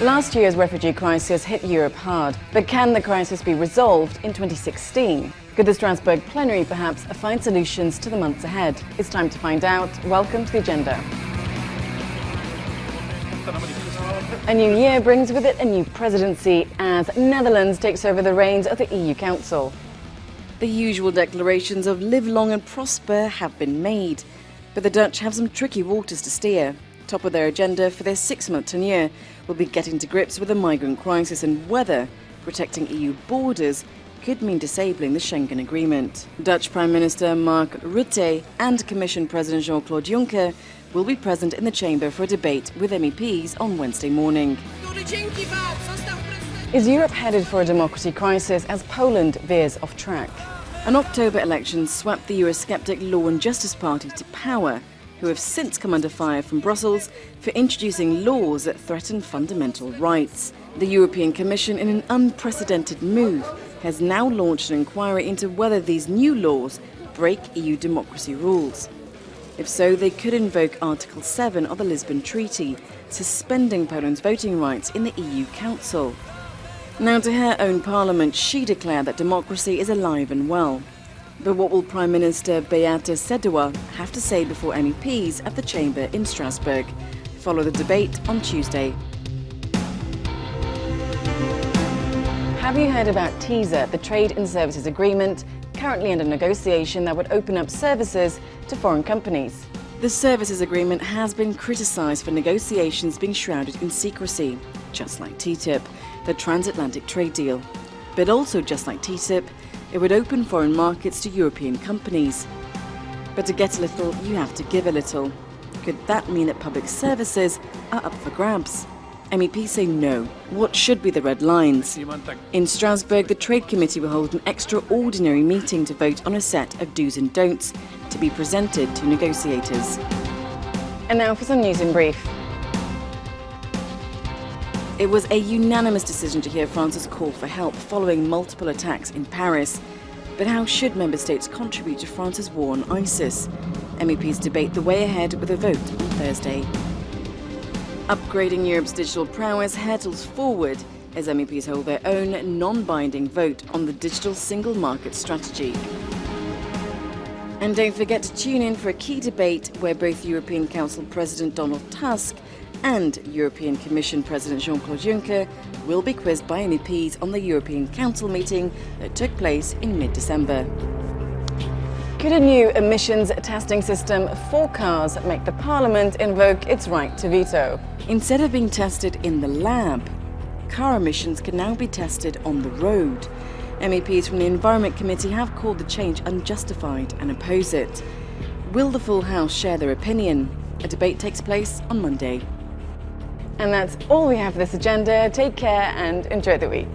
Last year's refugee crisis hit Europe hard, but can the crisis be resolved in 2016? Could the Strasbourg plenary perhaps find solutions to the months ahead? It's time to find out. Welcome to the agenda. A new year brings with it a new presidency as Netherlands takes over the reins of the EU Council. The usual declarations of live long and prosper have been made, but the Dutch have some tricky waters to steer. Top of their agenda for their six-month tenure will be getting to grips with the migrant crisis and whether protecting EU borders could mean disabling the Schengen Agreement. Dutch Prime Minister Mark Rutte and Commission President Jean-Claude Juncker will be present in the chamber for a debate with MEPs on Wednesday morning. Is Europe headed for a democracy crisis as Poland veers off track? An October election swept the Eurosceptic Law and Justice Party to power who have since come under fire from Brussels for introducing laws that threaten fundamental rights. The European Commission, in an unprecedented move, has now launched an inquiry into whether these new laws break EU democracy rules. If so, they could invoke Article 7 of the Lisbon Treaty, suspending Poland's voting rights in the EU Council. Now, to her own parliament, she declared that democracy is alive and well. But what will Prime Minister Beata Szydło have to say before MEPs at the Chamber in Strasbourg? Follow the debate on Tuesday. Have you heard about TISA, the Trade in Services Agreement, currently under negotiation that would open up services to foreign companies? The services agreement has been criticised for negotiations being shrouded in secrecy, just like TTIP, the transatlantic trade deal. But also just like TTIP, it would open foreign markets to European companies. But to get a little, you have to give a little. Could that mean that public services are up for grabs? MEPs say no. What should be the red lines? In Strasbourg, the Trade Committee will hold an extraordinary meeting to vote on a set of do's and don'ts to be presented to negotiators. And now for some news in brief. It was a unanimous decision to hear France's call for help following multiple attacks in Paris. But how should member states contribute to France's war on ISIS? MEPs debate the way ahead with a vote on Thursday. Upgrading Europe's digital prowess hurtles forward as MEPs hold their own non-binding vote on the digital single market strategy. And don't forget to tune in for a key debate where both European Council President Donald Tusk and European Commission President Jean-Claude Juncker will be quizzed by MEPs on the European Council meeting that took place in mid-December. Could a new emissions testing system for cars make the Parliament invoke its right to veto? Instead of being tested in the lab, car emissions can now be tested on the road. MEPs from the Environment Committee have called the change unjustified and oppose it. Will the full House share their opinion? A debate takes place on Monday. And that's all we have for this agenda. Take care and enjoy the week.